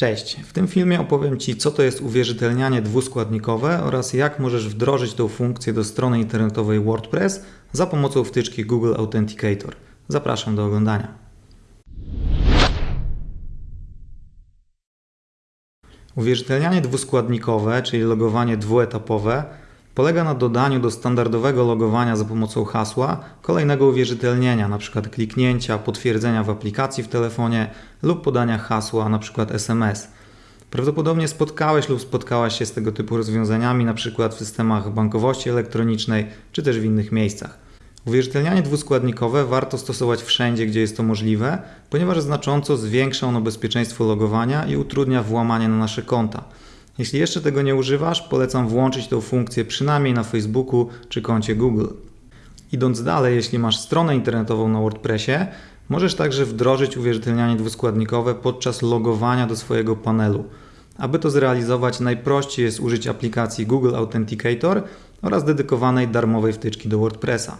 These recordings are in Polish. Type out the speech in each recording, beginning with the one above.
Cześć, w tym filmie opowiem Ci, co to jest uwierzytelnianie dwuskładnikowe oraz jak możesz wdrożyć tę funkcję do strony internetowej WordPress za pomocą wtyczki Google Authenticator. Zapraszam do oglądania. Uwierzytelnianie dwuskładnikowe, czyli logowanie dwuetapowe, polega na dodaniu do standardowego logowania za pomocą hasła kolejnego uwierzytelnienia, np. kliknięcia, potwierdzenia w aplikacji w telefonie lub podania hasła, np. SMS. Prawdopodobnie spotkałeś lub spotkałaś się z tego typu rozwiązaniami, np. w systemach bankowości elektronicznej czy też w innych miejscach. Uwierzytelnianie dwuskładnikowe warto stosować wszędzie, gdzie jest to możliwe, ponieważ znacząco zwiększa ono bezpieczeństwo logowania i utrudnia włamanie na nasze konta. Jeśli jeszcze tego nie używasz, polecam włączyć tę funkcję przynajmniej na Facebooku czy koncie Google. Idąc dalej, jeśli masz stronę internetową na WordPressie, możesz także wdrożyć uwierzytelnianie dwuskładnikowe podczas logowania do swojego panelu. Aby to zrealizować, najprościej jest użyć aplikacji Google Authenticator oraz dedykowanej darmowej wtyczki do WordPressa.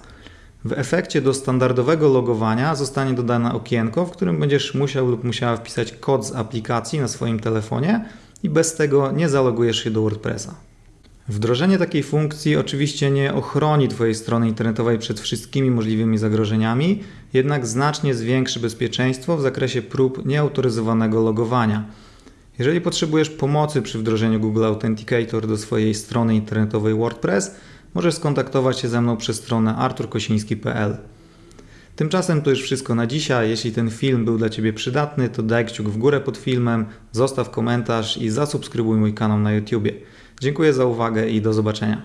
W efekcie do standardowego logowania zostanie dodane okienko, w którym będziesz musiał lub musiała wpisać kod z aplikacji na swoim telefonie i bez tego nie zalogujesz się do WordPressa. Wdrożenie takiej funkcji oczywiście nie ochroni Twojej strony internetowej przed wszystkimi możliwymi zagrożeniami, jednak znacznie zwiększy bezpieczeństwo w zakresie prób nieautoryzowanego logowania. Jeżeli potrzebujesz pomocy przy wdrożeniu Google Authenticator do swojej strony internetowej WordPress, możesz skontaktować się ze mną przez stronę arturkosiński.pl. Tymczasem to już wszystko na dzisiaj. Jeśli ten film był dla Ciebie przydatny, to daj kciuk w górę pod filmem, zostaw komentarz i zasubskrybuj mój kanał na YouTube. Dziękuję za uwagę i do zobaczenia.